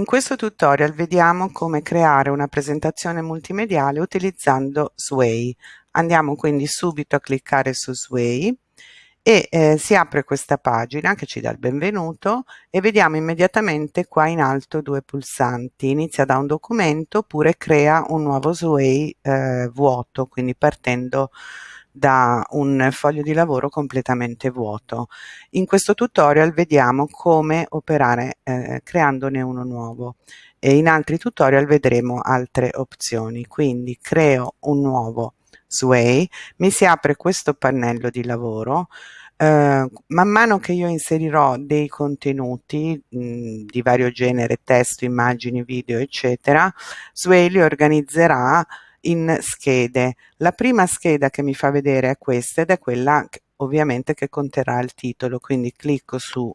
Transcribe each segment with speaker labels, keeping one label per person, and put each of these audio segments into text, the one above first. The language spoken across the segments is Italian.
Speaker 1: In questo tutorial vediamo come creare una presentazione multimediale utilizzando Sway. Andiamo quindi subito a cliccare su Sway e eh, si apre questa pagina che ci dà il benvenuto e vediamo immediatamente qua in alto due pulsanti. Inizia da un documento oppure crea un nuovo Sway eh, vuoto, quindi partendo da un foglio di lavoro completamente vuoto. In questo tutorial vediamo come operare eh, creandone uno nuovo e in altri tutorial vedremo altre opzioni. Quindi creo un nuovo Sway, mi si apre questo pannello di lavoro, Uh, man mano che io inserirò dei contenuti mh, di vario genere, testo, immagini, video, eccetera, Sway li organizzerà in schede. La prima scheda che mi fa vedere è questa ed è quella ovviamente che conterrà il titolo, quindi clicco su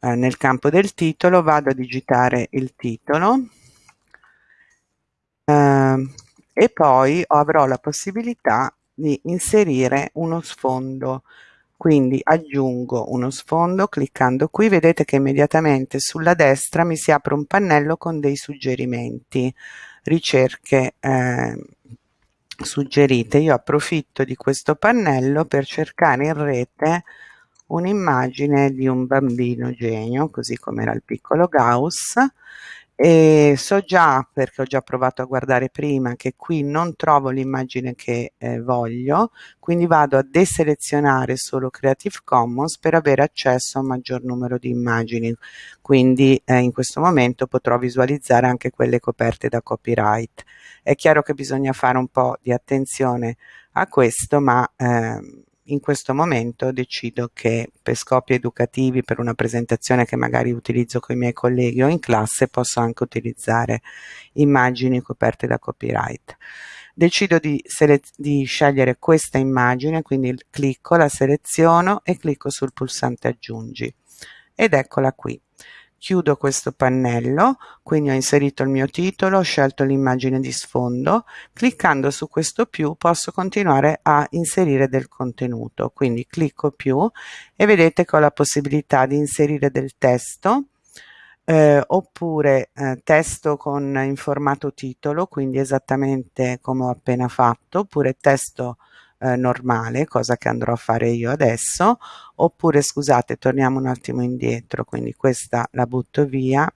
Speaker 1: eh, nel campo del titolo, vado a digitare il titolo eh, e poi avrò la possibilità di inserire uno sfondo. Quindi aggiungo uno sfondo cliccando qui. Vedete che immediatamente sulla destra mi si apre un pannello con dei suggerimenti ricerche eh, suggerite. Io approfitto di questo pannello per cercare in rete un'immagine di un bambino genio, così come era il piccolo Gauss, e so già, perché ho già provato a guardare prima, che qui non trovo l'immagine che eh, voglio, quindi vado a deselezionare solo Creative Commons per avere accesso a un maggior numero di immagini, quindi eh, in questo momento potrò visualizzare anche quelle coperte da copyright. È chiaro che bisogna fare un po' di attenzione a questo, ma eh, in questo momento decido che per scopi educativi, per una presentazione che magari utilizzo con i miei colleghi o in classe, posso anche utilizzare immagini coperte da copyright. Decido di, di scegliere questa immagine, quindi clicco, la seleziono e clicco sul pulsante aggiungi ed eccola qui chiudo questo pannello, quindi ho inserito il mio titolo, ho scelto l'immagine di sfondo, cliccando su questo più posso continuare a inserire del contenuto, quindi clicco più e vedete che ho la possibilità di inserire del testo, eh, oppure eh, testo con in formato titolo, quindi esattamente come ho appena fatto, oppure testo eh, normale, cosa che andrò a fare io adesso, oppure scusate, torniamo un attimo indietro, quindi questa la butto via,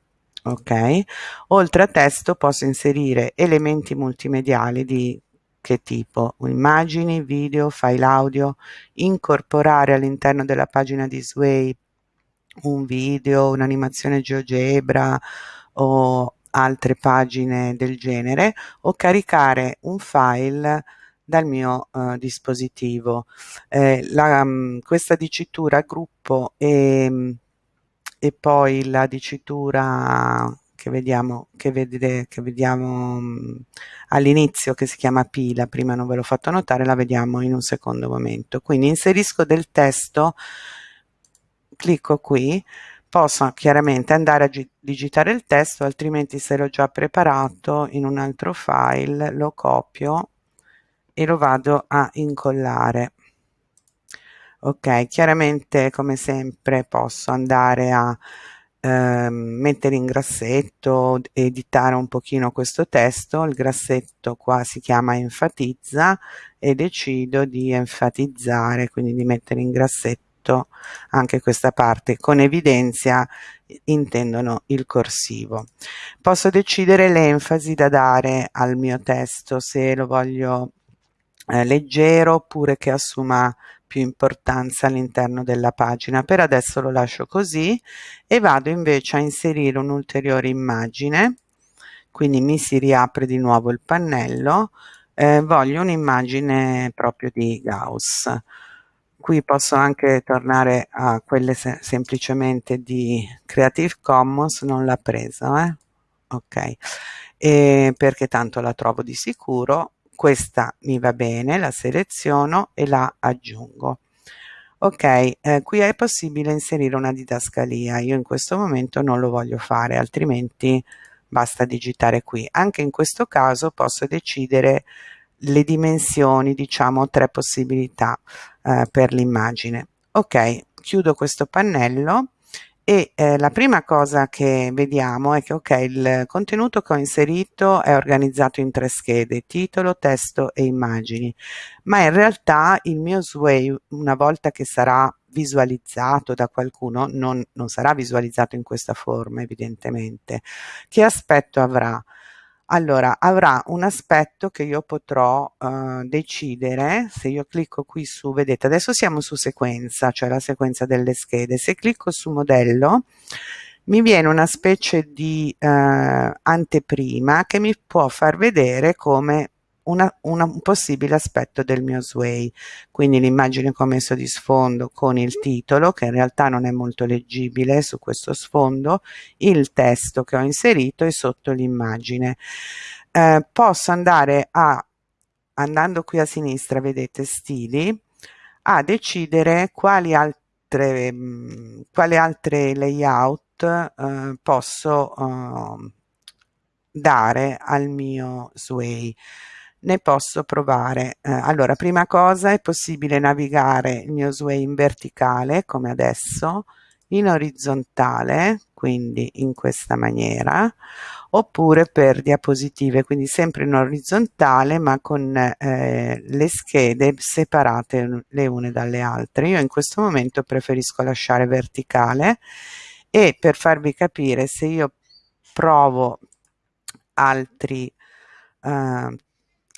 Speaker 1: ok? Oltre a testo posso inserire elementi multimediali di che tipo? Immagini, video, file audio, incorporare all'interno della pagina di Sway un video, un'animazione GeoGebra o altre pagine del genere o caricare un file dal mio uh, dispositivo. Eh, la, um, questa dicitura gruppo e, e, poi la dicitura che vediamo, che vede, che vediamo um, all'inizio che si chiama pila, prima non ve l'ho fatto notare, la vediamo in un secondo momento. Quindi inserisco del testo, clicco qui, posso chiaramente andare a digitare il testo, altrimenti se l'ho già preparato in un altro file lo copio e lo vado a incollare. Ok chiaramente come sempre posso andare a eh, mettere in grassetto editare un pochino questo testo. Il grassetto qua si chiama enfatizza e decido di enfatizzare quindi di mettere in grassetto anche questa parte. Con evidenzia intendono il corsivo. Posso decidere l'enfasi da dare al mio testo se lo voglio leggero oppure che assuma più importanza all'interno della pagina. Per adesso lo lascio così e vado invece a inserire un'ulteriore immagine, quindi mi si riapre di nuovo il pannello, eh, voglio un'immagine proprio di Gauss. Qui posso anche tornare a quelle se semplicemente di Creative Commons, non l'ha presa, eh? ok, e perché tanto la trovo di sicuro questa mi va bene, la seleziono e la aggiungo. Ok, eh, qui è possibile inserire una didascalia, io in questo momento non lo voglio fare, altrimenti basta digitare qui. Anche in questo caso posso decidere le dimensioni, diciamo tre possibilità eh, per l'immagine. Ok, chiudo questo pannello e eh, la prima cosa che vediamo è che ok il contenuto che ho inserito è organizzato in tre schede titolo testo e immagini. Ma in realtà il mio sway una volta che sarà visualizzato da qualcuno non, non sarà visualizzato in questa forma evidentemente. Che aspetto avrà allora avrà un aspetto che io potrò uh, decidere se io clicco qui su vedete adesso siamo su sequenza cioè la sequenza delle schede. Se clicco su modello mi viene una specie di uh, anteprima che mi può far vedere come una, una, un possibile aspetto del mio sway. Quindi l'immagine che ho messo di sfondo con il titolo che in realtà non è molto leggibile su questo sfondo il testo che ho inserito e sotto l'immagine. Eh, posso andare a andando qui a sinistra vedete stili a decidere quali altre mh, quali altre layout eh, posso eh, dare al mio sway ne posso provare. Eh, allora, prima cosa è possibile navigare il mio sway in verticale, come adesso, in orizzontale, quindi in questa maniera, oppure per diapositive, quindi sempre in orizzontale ma con eh, le schede separate le une dalle altre. Io in questo momento preferisco lasciare verticale e per farvi capire se io provo altri uh,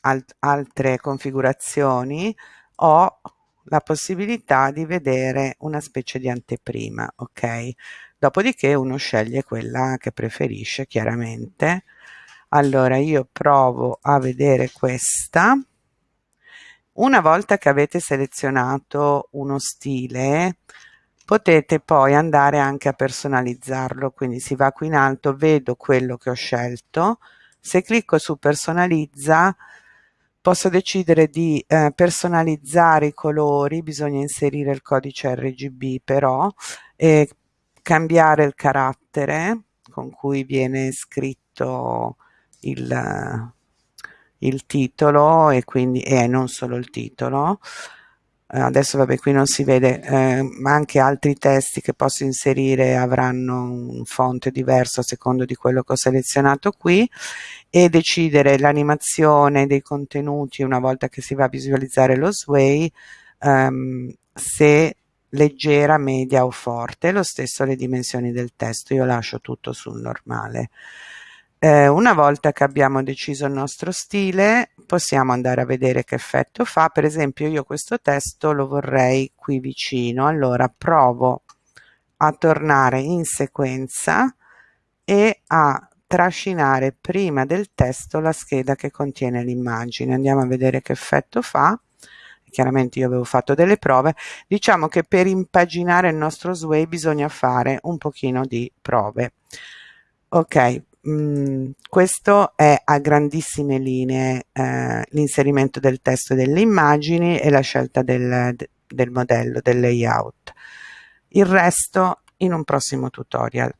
Speaker 1: alt altre configurazioni ho la possibilità di vedere una specie di anteprima ok? Dopodiché uno sceglie quella che preferisce chiaramente. Allora io provo a vedere questa. Una volta che avete selezionato uno stile potete poi andare anche a personalizzarlo quindi si va qui in alto vedo quello che ho scelto. Se clicco su personalizza posso decidere di eh, personalizzare i colori, bisogna inserire il codice RGB però, e cambiare il carattere con cui viene scritto il, il titolo e quindi e non solo il titolo. eh, adesso vabbè qui non si vede eh, ma anche altri testi che posso inserire avranno un font diverso a secondo di quello che ho selezionato qui e decidere l'animazione dei contenuti una volta che si va a visualizzare lo sway ehm, se leggera, media o forte, lo stesso le dimensioni del testo, io lascio tutto sul normale. Eh, una volta che abbiamo deciso il nostro stile possiamo andare a vedere che effetto fa. Per esempio io questo testo lo vorrei qui vicino. Allora provo a tornare in sequenza e a trascinare prima del testo la scheda che contiene l'immagine. Andiamo a vedere che effetto fa. Chiaramente io avevo fatto delle prove. Diciamo che per impaginare il nostro sway bisogna fare un pochino di prove. Ok Mm, questo è a grandissime linee eh, l'inserimento del testo e delle immagini e la scelta del, del modello, del layout. Il resto in un prossimo tutorial.